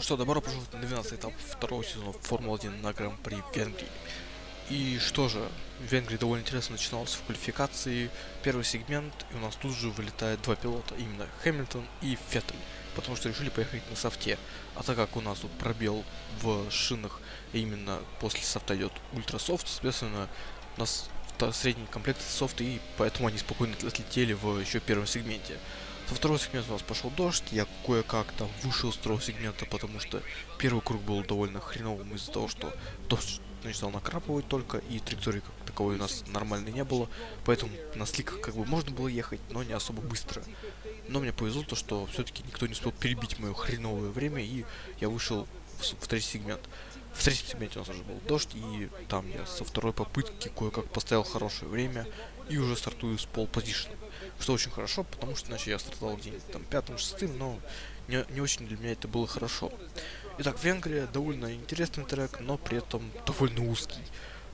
Что, добро пожаловать на 12 этап второго сезона Формулы-1 на Гран-при Венгрии. И что же, в Венгрии довольно интересно начиналось в квалификации первый сегмент, и у нас тут же вылетает два пилота, именно Хэмилтон и Феттель, потому что решили поехать на софте. А так как у нас тут пробел в шинах, и именно после софта идет ультрасофт, соответственно, у нас средний комплект софта, и поэтому они спокойно отлетели в еще первом сегменте. Со второго сегмента у нас пошел дождь, я кое-как там вышел с второго сегмента, потому что первый круг был довольно хреновым из-за того, что дождь начинал накрапывать только, и траектории как таковой у нас нормальной не было, поэтому на сликах как бы можно было ехать, но не особо быстро. Но мне повезло то, что все-таки никто не успел перебить мое хреновое время, и я вышел в, в третий сегмент. В третьем сегменте у нас уже был дождь, и там я со второй попытки кое-как поставил хорошее время, и уже стартую с пол позишн. Что очень хорошо, потому что иначе я стартовал где-нибудь там пятым, шестым, но не, не очень для меня это было хорошо. Итак, Венгрия довольно интересный трек, но при этом довольно узкий.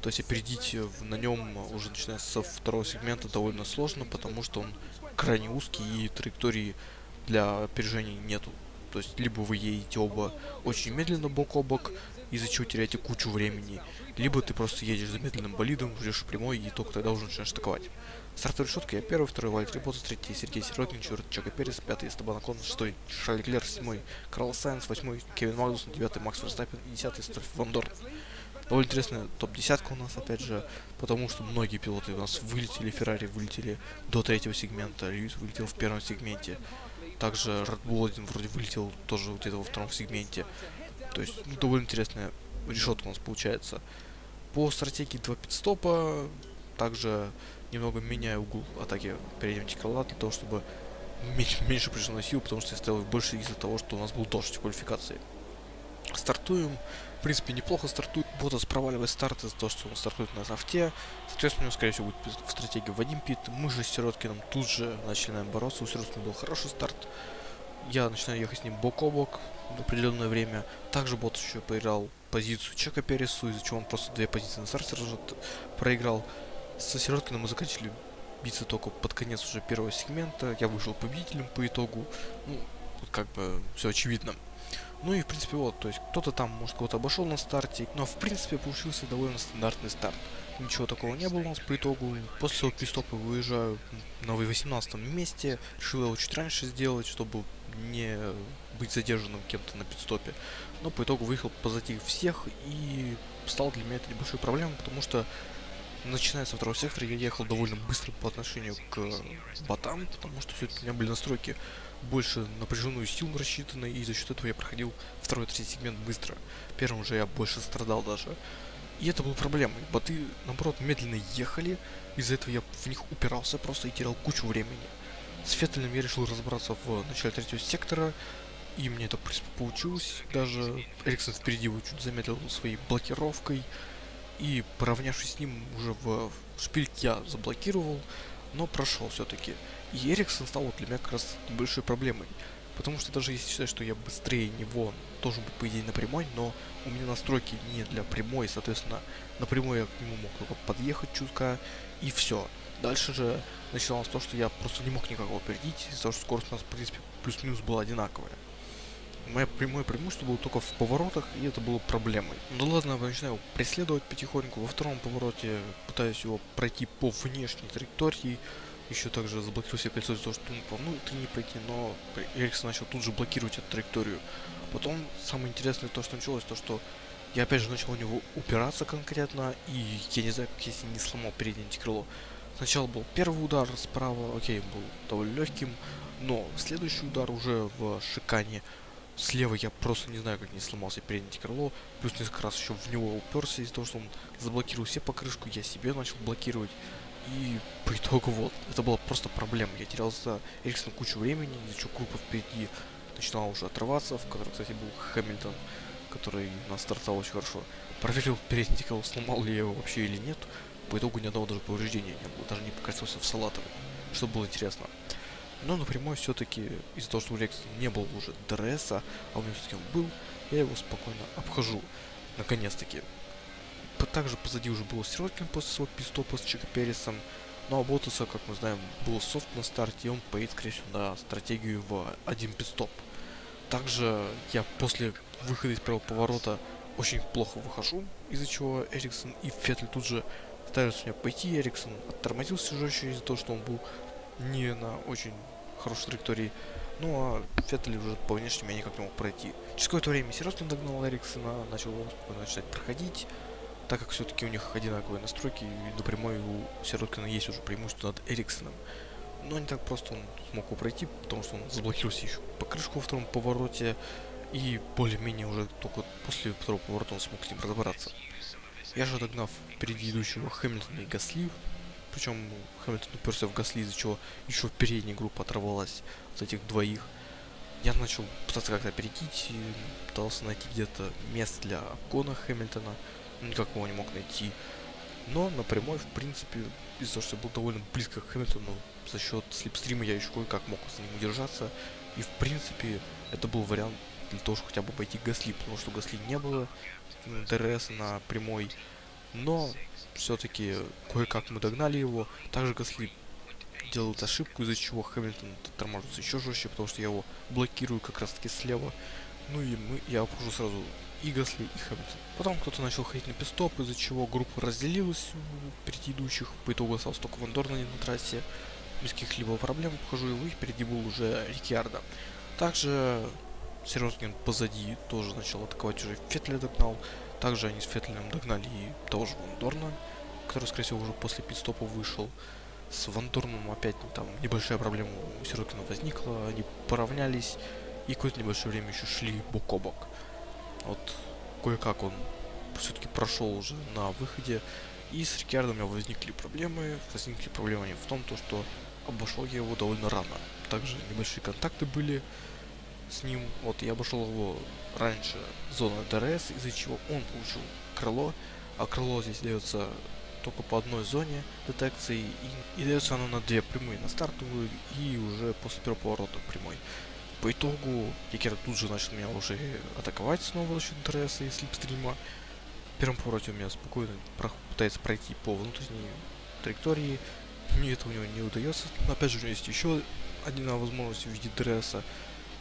То есть опередить на нем уже начиная со второго сегмента довольно сложно, потому что он крайне узкий и траектории для опережения нету. То есть либо вы едете оба очень медленно бок о бок, из-за чего теряете кучу времени, либо ты просто едешь за медленным болидом, ждешь прямой и только тогда уже начинаешь атаковать. Стартовая решетка я первый, второй Вальтер Ботас, третий Сергей Сиротин, четвертый Чака Перес, пятый Эстебан Акон, шестой Шарль Клер, седьмой Карл Сайенс, восьмой Кевин Магнусон, девятый Макс Верстаппин и десятый Стеф Ван. Довольно интересная топ-десятка у нас, опять же, потому что многие пилоты у нас вылетели, Феррари вылетели до третьего сегмента, Льюис вылетел в первом сегменте, также Red Bull один вроде вылетел тоже где-то во втором сегменте. То есть, ну, довольно интересная решетка у нас получается. По стратегии 2 пидстопа также немного меняю угол атаки переднего тикала для того, чтобы меньше, меньше пришло потому что я ставил больше из-за того, что у нас был дождь в квалификации. Стартуем. В принципе, неплохо стартует. Ботас проваливает старт из-за того, что он стартует на софте. Соответственно, у него, скорее всего, будет в стратегии в один пит. Мы же с Сироткиным тут же начинаем бороться. У Сироткина был хороший старт. Я начинаю ехать с ним бок о бок определенное время. Также Ботас еще поиграл позицию Чека Пересу, из-за чего он просто две позиции на старте проиграл. Со Сироткиным мы заканчивали биться только под конец уже первого сегмента. Я вышел победителем по итогу. Ну, как бы все очевидно. Ну и в принципе вот, то есть кто-то там, может, кого-то обошел на старте, но в принципе получился довольно стандартный старт. Ничего такого не было у нас по итогу. После своего пистопа выезжаю на 18 месте. Решил его чуть раньше сделать, чтобы не быть задержанным кем-то на пидстопе. Но по итогу выехал позади всех и стал для меня это небольшой проблемой, потому что начиная со второго сектора, я ехал довольно быстро по отношению к ботам, потому что все-таки у меня были настройки больше напряженную силу рассчитаны, и за счет этого я проходил второй третий сегмент быстро. Первым же я больше страдал даже. И это было проблемой. Боты, наоборот, медленно ехали, из-за этого я в них упирался просто и терял кучу времени. С Феттелем я решил разобраться в начале третьего сектора, и мне это, в получилось. Даже Эриксон впереди его чуть замедлил своей блокировкой, и поравнявшись с ним уже в шпильк я заблокировал, но прошел все-таки. И Эриксон стал вот для меня как раз большой проблемой. Потому что даже если считать, что я быстрее него должен быть, по идее, на прямой, но у меня настройки не для прямой, соответственно, на прямой я к нему мог только подъехать чутка, и все. Дальше же начиналось то, что я просто не мог никого опередить, из-за того, что скорость у нас, в принципе, плюс-минус была одинаковая. Мое прямое преимущество было только в поворотах, и это было проблемой. Ну ладно, я начинаю преследовать потихоньку. Во втором повороте пытаюсь его пройти по внешней траектории. Еще также заблокировал себе кольцо того, что он по внутренней не пройти, но Эриксон начал тут же блокировать эту траекторию. Потом самое интересное то, что началось, то что я опять же начал у него упираться конкретно, и я не знаю, как если не сломал переднее антикрыло. Сначала был первый удар справа, окей, был довольно легким, но следующий удар уже в шикане Слева я просто не знаю, как не сломался переднее крыло. Плюс несколько раз еще в него уперся из-за того, что он заблокировал себе покрышку. Я себе начал блокировать. И по итогу вот, это была просто проблема. Я терял за Эриксона кучу времени, из-за группа впереди начинала уже отрываться, в которой, кстати, был Хэмилтон, который нас стартовал очень хорошо. Проверил передний крыло, сломал ли я его вообще или нет. По итогу ни одного даже повреждения не было, даже не покатился в салатовый, что было интересно. Но напрямую все-таки из-за того, что у Лекса не было уже ДРСа, а у меня все-таки он был, я его спокойно обхожу. Наконец-таки. Также позади уже был Сироткин после своего пистопа с Чика Пересом. Но у Ботаса, как мы знаем, был софт на старте, и он поедет, скорее всего, на стратегию в один пистоп. Также я после выхода из первого поворота очень плохо выхожу, из-за чего Эриксон и Феттель тут же пытаются меня пойти. Эриксон оттормозился жестче из-за того, что он был не на очень хорошей траектории. Ну а Феттель уже по внешнему я никак не мог пройти. Через какое-то время Сироткин догнал Эриксона, начал начать проходить, так как все-таки у них одинаковые настройки, и напрямую у Сироткина есть уже преимущество над Эриксоном. Но не так просто он смог его пройти, потому что он заблокировался еще по крышку во втором повороте, и более-менее уже только после второго поворота он смог с ним разобраться. Я же догнав впереди идущего Хэмилтона и Гасли, причем Хэмилтон уперся в Гасли, из-за чего еще передняя группа оторвалась от этих двоих. Я начал пытаться как-то перейти, пытался найти где-то место для обгона Хэмилтона, никак его не мог найти. Но напрямую, в принципе, из-за того, что я был довольно близко к Хэмилтону, за счет слипстрима я еще кое-как мог за ним удержаться. И в принципе, это был вариант для того, чтобы хотя бы пройти Гасли, потому что Гасли не было ДРС на прямой. Но все-таки кое-как мы догнали его. Также Гасли делает ошибку, из-за чего Хэмилтон торможится еще жестче, потому что я его блокирую как раз таки слева. Ну и мы, я обхожу сразу и Гасли, и Хэмилтон. Потом кто-то начал ходить на пистоп, из-за чего группа разделилась впереди идущих. По итогу остался только Вандор на трассе. Без каких-либо проблем обхожу его, и впереди был уже Рикьярдо. Также Сережкин позади тоже начал атаковать, уже Фетля догнал. Также они с Фетлем догнали и того же Вандорна, который, скорее всего, уже после пидстопа вышел. С Вандорном опять там небольшая проблема у Сироткина возникла, они поравнялись и какое-то небольшое время еще шли бок о бок. Вот кое-как он все-таки прошел уже на выходе, и с Риккардо у меня возникли проблемы. Возникли проблемы в том, то, что обошел я его довольно рано. Также небольшие контакты были с ним. Вот я обошел его раньше зоны ДРС, из-за чего он получил крыло, а крыло здесь дается только по одной зоне детекции, и, и дается оно на две прямые, на стартовую и уже после первого поворота прямой. По итогу Якер тут же начал меня уже атаковать снова за счет ДРС и слипстрима. В первом повороте у меня спокойно пытается пройти по внутренней траектории. Мне это у него не удается. Но опять же у него есть еще одна возможность в виде ДРСа.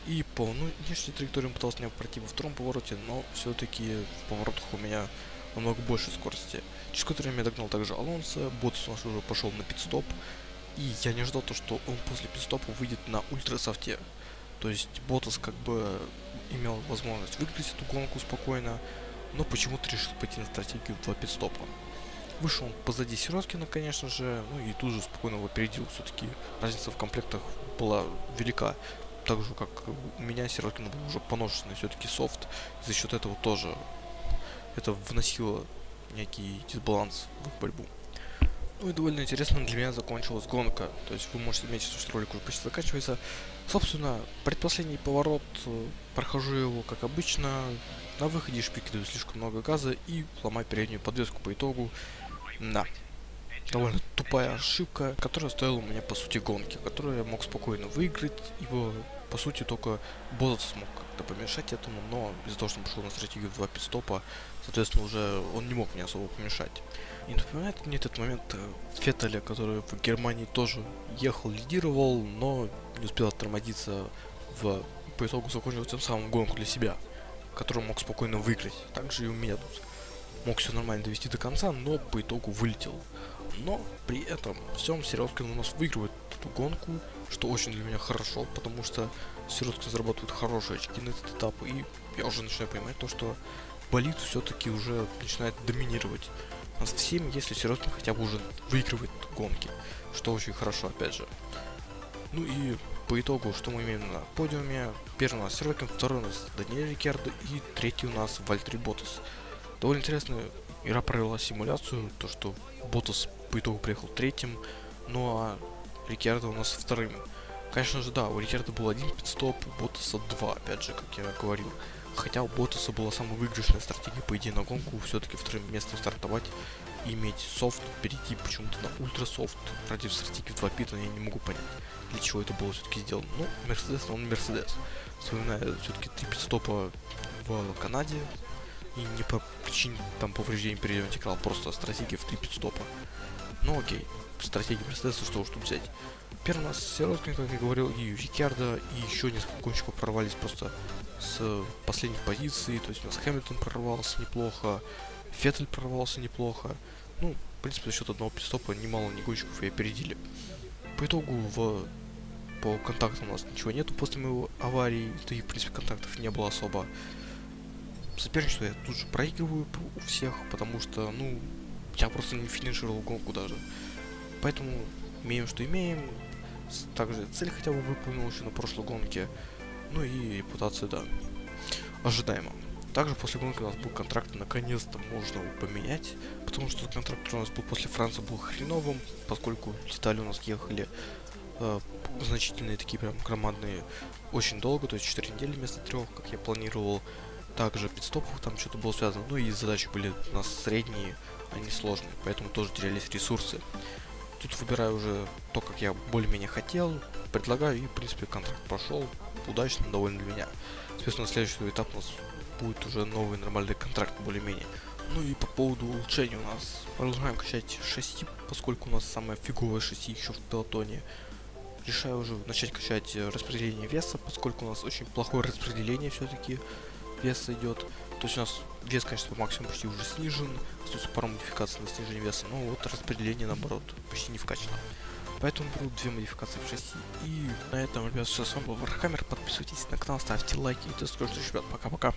И по внешней траектории он пытался меня пройти во втором повороте, но все-таки в поворотах у меня намного больше скорости. Через которое время я догнал также Алонсо, Боттас у нас уже пошел на пит-стоп. И я не ждал то, что он после пидстопа выйдет на ультрасофте. То есть Ботас как бы имел возможность выиграть эту гонку спокойно, но почему-то решил пойти на стратегию 2 пидстопа. Вышел он позади Сироткина, конечно же, ну и тут же спокойно его опередил. Все-таки разница в комплектах была велика так же, как у меня Сироткин был уже поношенный все-таки софт. За счет этого тоже это вносило некий дисбаланс в их борьбу. Ну и довольно интересно для меня закончилась гонка. То есть вы можете заметить, что ролик уже почти заканчивается. Собственно, предпоследний поворот, э, прохожу его как обычно. На выходе шпики дают слишком много газа и ломаю переднюю подвеску по итогу. Да, довольно тупая ошибка, которая стоила у меня по сути гонки, которую я мог спокойно выиграть, ибо по сути только Ботас смог как-то помешать этому, но из-за того, что он пошел на стратегию 2 пидстопа, соответственно уже он не мог мне особо помешать. И напоминает мне этот момент э, Феттеля, который в Германии тоже ехал, лидировал, но не успел оттормозиться в по итогу закончил тем самым гонку для себя, которую мог спокойно выиграть. Также и у меня тут мог все нормально довести до конца, но по итогу вылетел. Но при этом всем Середкин у нас выигрывает эту гонку, что очень для меня хорошо, потому что Середкин зарабатывает хорошие очки на этот этап, и я уже начинаю понимать то, что болит все-таки уже начинает доминировать над всеми, если Середкин хотя бы уже выигрывает гонки, что очень хорошо, опять же. Ну и по итогу, что мы имеем на подиуме? Первый у нас Сервикин, второй у нас Даниэль Рикердо и третий у нас Вальтри Ботас. Довольно интересная игра провела симуляцию, то что Ботас по итогу приехал третьим, ну а Рикердо у нас вторым. Конечно же, да, у Рикердо был один пидстоп, у Ботаса два, опять же, как я говорил. Хотя у Ботаса была самая выигрышная стратегия, по идее, на гонку, все-таки вторым местом стартовать иметь софт, перейти почему-то на ультра софт ради стратегии 2 пита, я не могу понять, для чего это было все-таки сделано. Ну, Мерседес, он Мерседес. Вспоминая все-таки три пидстопа в Канаде, и не по причине там повреждений переделать экран, просто стратегия в три пидстопа. Ну окей, стратегия Мерседеса, что уж тут взять. Теперь у нас Сироткин, как я говорил, и Рикардо, и еще несколько гонщиков прорвались просто с последних позиций. То есть у нас Хэмилтон прорвался неплохо, Феттель прорвался неплохо. Ну, в принципе, за счет одного пидстопа немало не гонщиков и опередили. По итогу в по контактам у нас ничего нету после моего аварии, да и в принципе контактов не было особо. Соперничество я тут же проигрываю у всех, потому что, ну, я просто не финишировал гонку даже. Поэтому имеем, что имеем. Также цель хотя бы выполнил еще на прошлой гонке. Ну и репутация, да, ожидаемо. Также после гонки у нас был контракт, наконец-то можно его поменять, потому что контракт, у нас был после Франции, был хреновым, поскольку детали у нас ехали э, значительные такие прям громадные очень долго, то есть 4 недели вместо 3, как я планировал. Также пидстопов там что-то было связано, ну и задачи были у нас средние, а не сложные, поэтому тоже терялись ресурсы. Тут выбираю уже то, как я более-менее хотел, предлагаю и, в принципе, контракт прошел удачно, довольно для меня. Соответственно, следующий этап у нас будет уже новый нормальный контракт более-менее. Ну и по поводу улучшений у нас продолжаем качать шасси, поскольку у нас самое фиговое шасси еще в пелотоне решаю уже начать качать э, распределение веса, поскольку у нас очень плохое распределение все-таки веса идет. То есть у нас вес, конечно, по максимуму почти уже снижен, остается пару модификаций на снижение веса, но вот распределение, наоборот, почти не вкачано. Поэтому беру две модификации в шасси. И на этом, ребят, все с вами был Вархаммер. Подписывайтесь на канал, ставьте лайки. И до скорых встреч, ребят. Пока-пока.